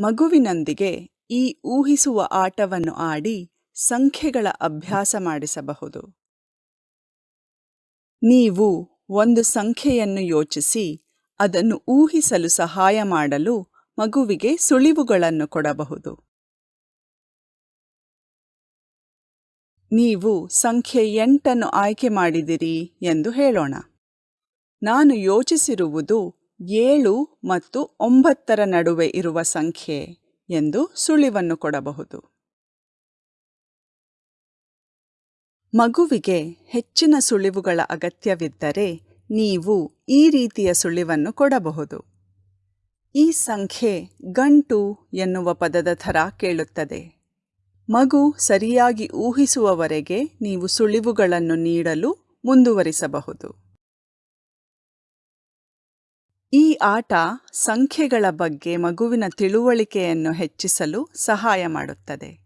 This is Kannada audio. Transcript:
ಮಗುವಿನೊಂದಿಗೆ ಈ ಊಹಿಸುವ ಆಟವನ್ನು ಆಡಿ ಸಂಖ್ಯೆಗಳ ಅಭ್ಯಾಸ ಮಾಡಿಸಬಹುದು. ನೀವು ಒಂದು ಸಂಖ್ಯೆಯನ್ನು ಯೋಚಿಸಿ, ಅದನ್ನು ಊಹಿಸಲು ಸಹಾಯ ಮಾಡಲು ಮಗುವಿಗೆ ಸುಳಿವುಗಳನ್ನು ಕೊಡಬಹುದು. ನೀವು ಸಂಖ್ಯೆ ಎಂಟನ್ನು ಆಯ್ಕೆ ಮಾಡಿದಿರಿ ಎಂದು ಹೇಳೋಣ. ನಾನು ಯೋಚಿಸಿರುವುದು ಏಳು ಮತ್ತು ಒಂಬತ್ತರ ನಡುವೆ ಇರುವ ಸಂಖ್ಯೆ ಎಂದು ಸುಳಿವನ್ನು ಕೊಡಬಹುದು. ಮಗುವಿಗೆ ಹೆಚ್ಚಿನ ಸುಳಿವುಗಳ ಅಗತ್ಯವಿದ್ದರೆ ನೀವು ಈ ರೀತಿಯ ಸುಳಿವನ್ನು ಕೊಡಬಹುದು. ಈ ಸಂಖ್ಯೆ ಗಂಟು ಎನ್ನುವ ಪದದ ಥರ ಕೇಳುತ್ತದೆ. ಮಗು ಸರಿಯಾಗಿ ಊಹಿಸುವವರೆಗೆ ನೀವು ಸುಳಿವುಗಳನ್ನು ನೀಡಲು ಮುಂದುವರಿಸಬಹುದು. ಈ ಆಟ ಸಂಖ್ಯೆಗಳ ಬಗ್ಗೆ ಮಗುವಿನ ತಿಳುವಳಿಕೆಯನ್ನು ಹೆಚ್ಚಿಸಲು ಸಹಾಯ ಮಾಡುತ್ತದೆ.